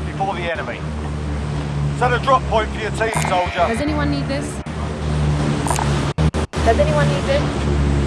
before the enemy. Set a drop point for your team, soldier. Does anyone need this? Does anyone need this?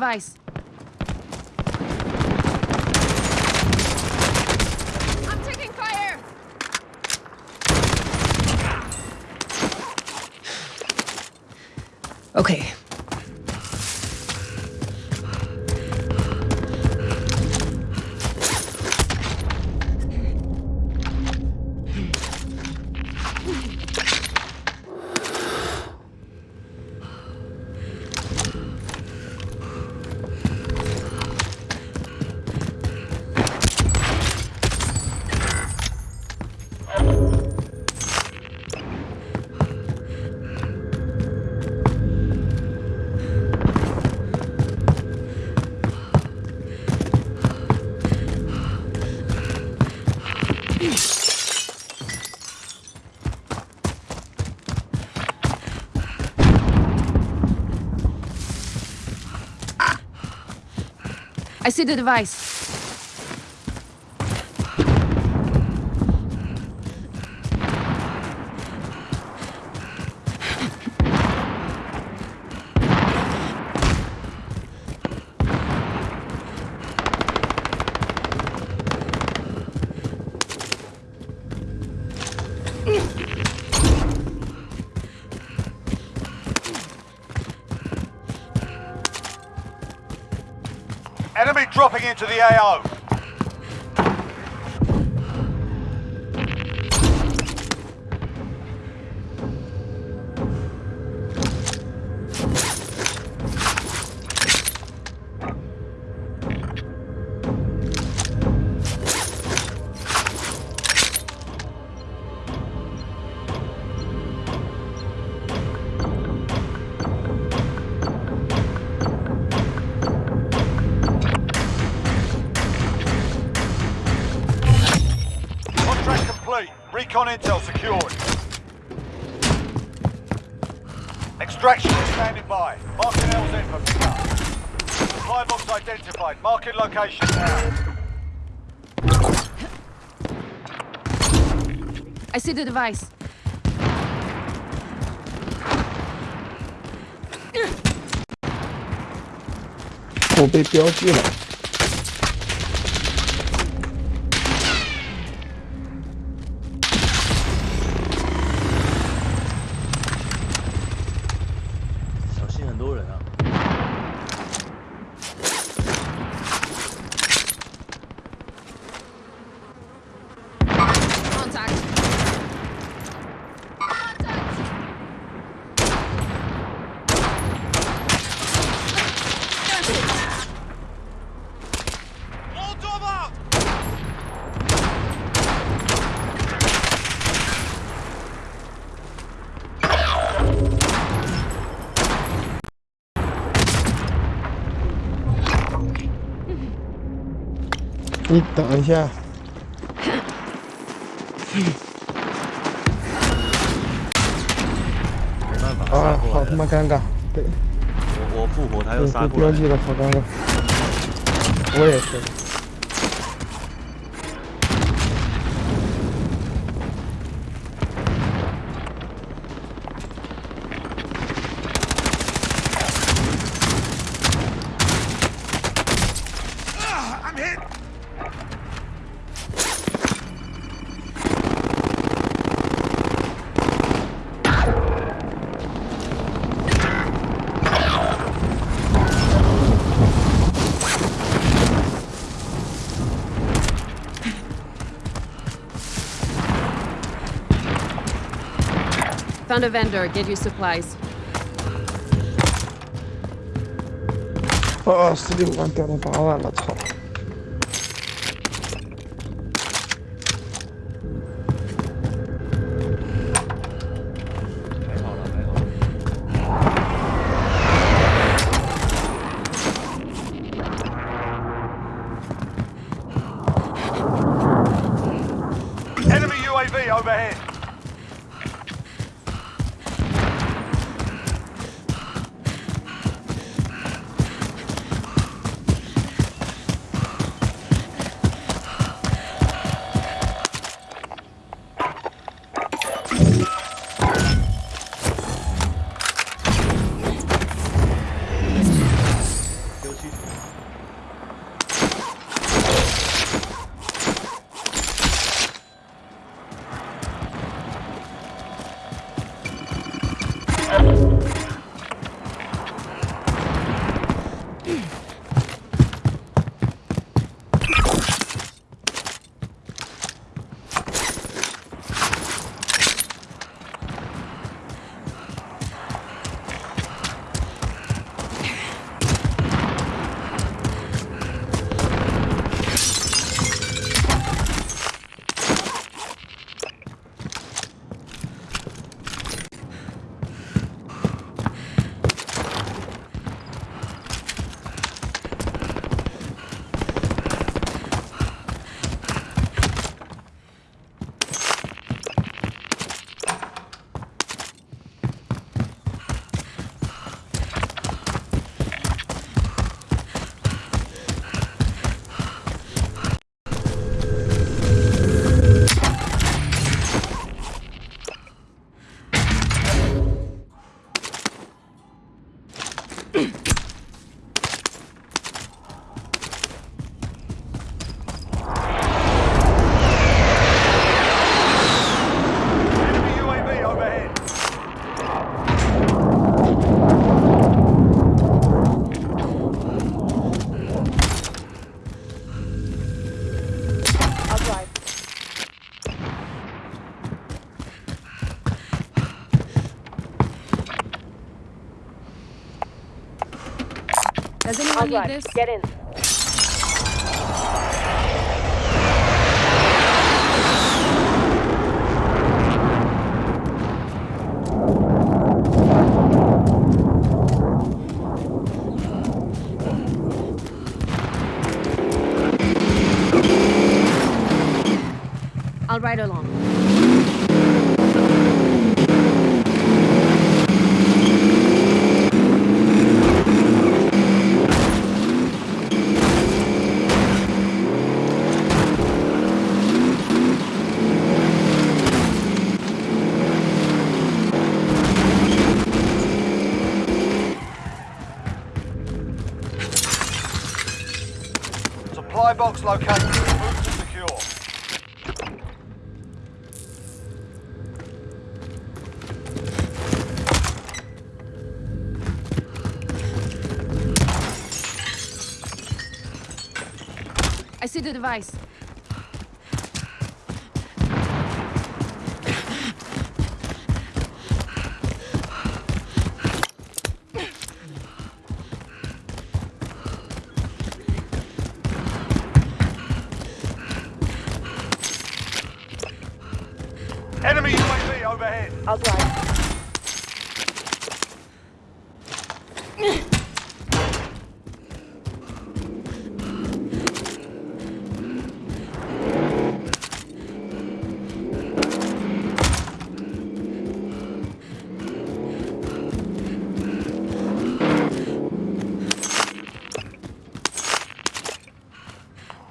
Device. I'm taking fire! Okay. I see the device. intel secured. Extraction is standing by. Marking LZ for pickup. Supply box identified. Marking location now. I see the device. 我被标记了。 你等一下，没办法，啊，好他妈尴尬，对我我复活，他又被杀过来被标记了，好尴尬。我也是，Found a vendor. Get you supplies. 啊，十六万掉到八万了，操！ Need this? Get in. I'll ride along. Supply box located. I see the device. Enemy UAV overhead. I'll drive.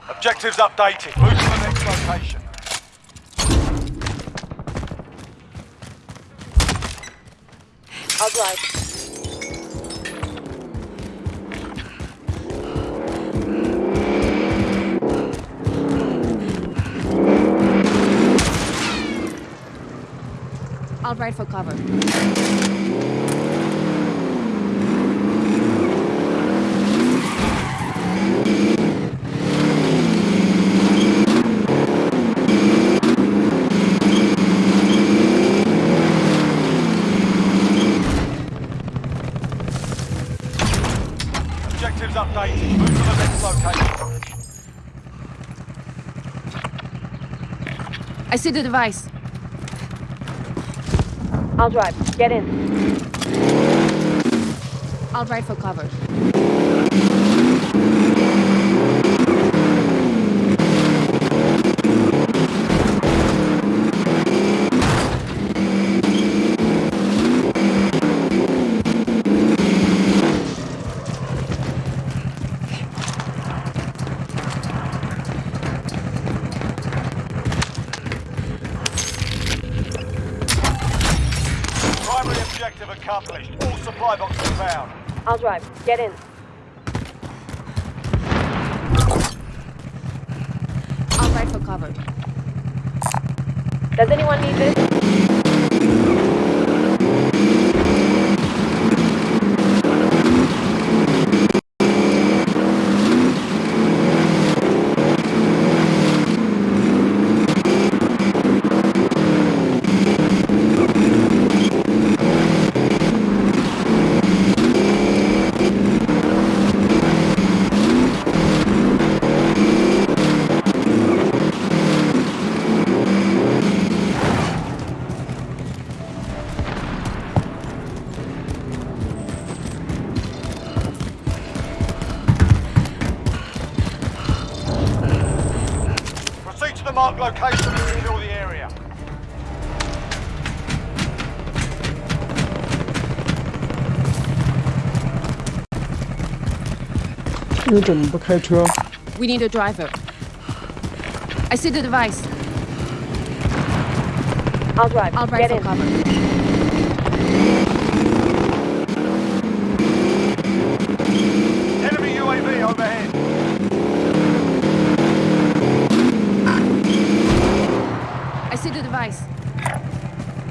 Objectives updated. Move to the next location. I'll. I'll ride for cover. I see the device. I'll drive. Get in. I'll ride for cover. Primary objective accomplished. All supply boxes found. I'll drive. Get in. I'll ride for cover. Does anyone need this? location and secure the area. We need a driver. I see the device. I'll drive. I'll drive Get in. cover.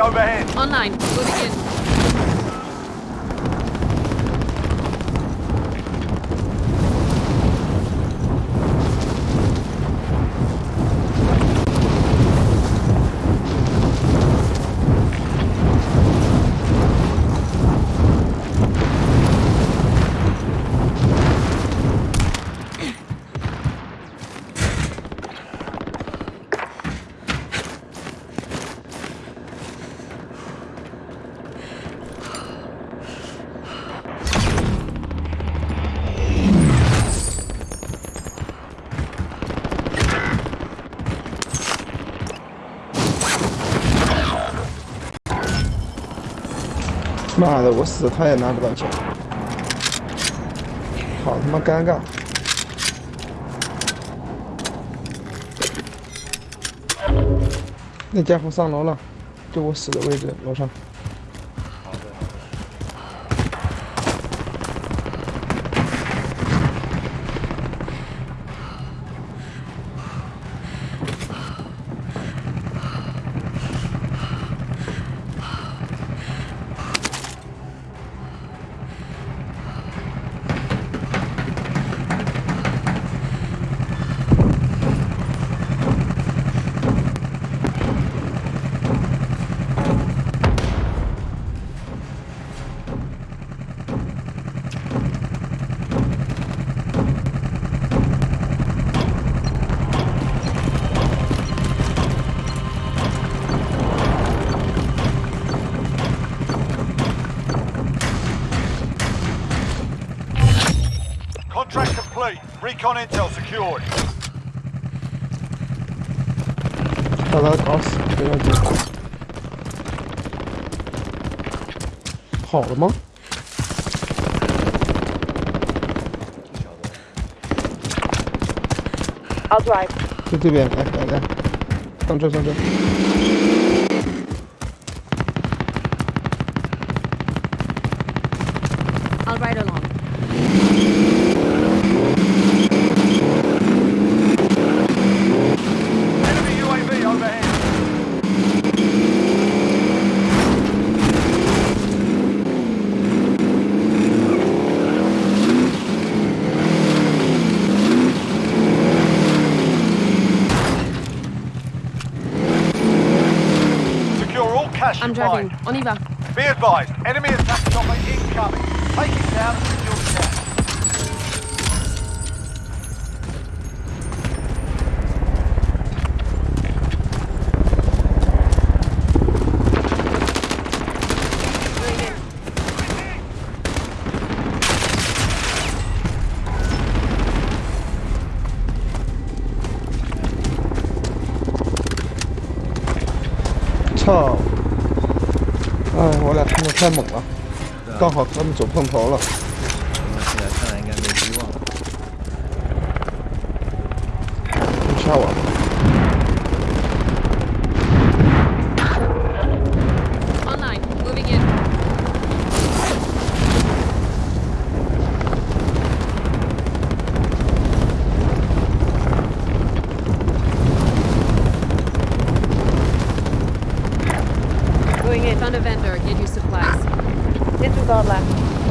overhead. Online. Moving in. “妈的，我死他也拿不到钱，好他妈尴尬！”那家伙上楼了，就我死的位置，楼上。Contract complete. Recon intel secured. 把他搞死，没问题。好了吗？ I'll drive. 在这边，来来来，上车上车。 I'm driving. mine. On y va. Be advised, enemy attack chopper incoming. Take it down and secure the cash. Going in. 操！哎，我俩冲的太猛了，刚好他们走碰头了。Going in. Found a vendor. Get you supplies. Disregard left.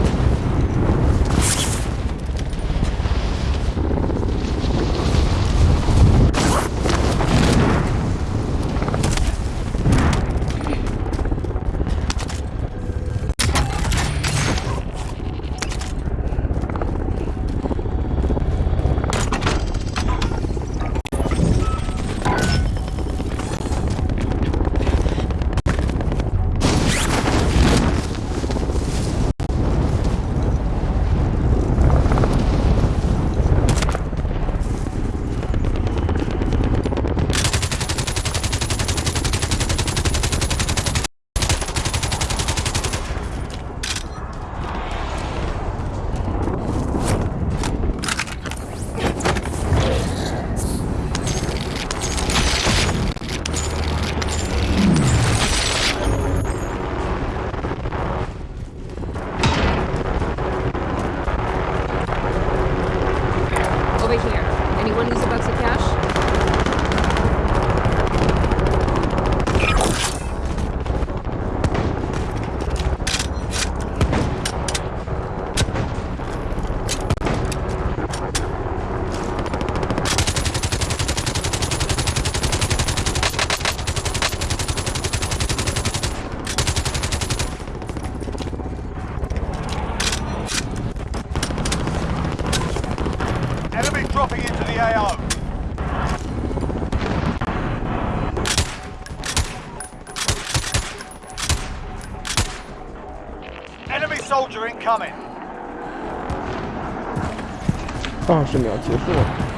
十秒结束了。